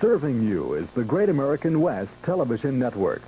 Serving you is the Great American West Television Network.